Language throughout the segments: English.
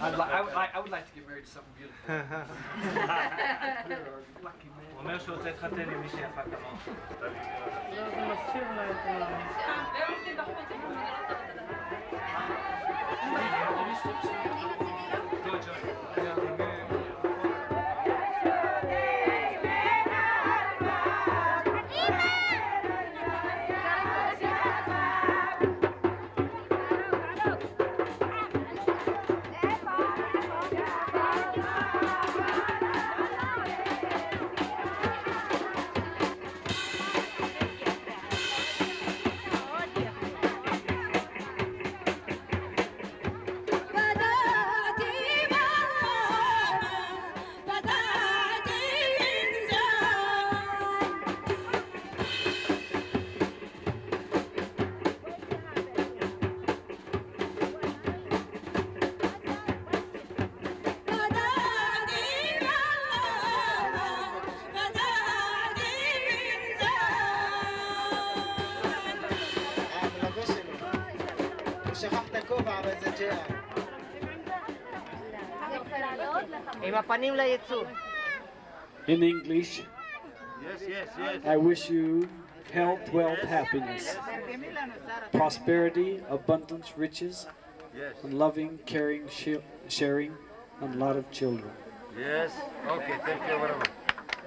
I'd li I, I would like to get married to something beautiful. לייצוא. In English, Yes, yes, yes. I wish you health, wealth, happiness, prosperity, abundance, riches, Yes. and loving, caring, shi- sharing, and a lot of children. Yes. Okay, thank you very much.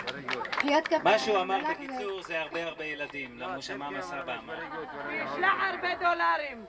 Very good. קריאת כפיים. מה שהוא אמר בקיצור זה הרבה הרבה ילדים, למה הוא שמע מסבא אמר. Very good, very good. ישלח הרבה דולרים.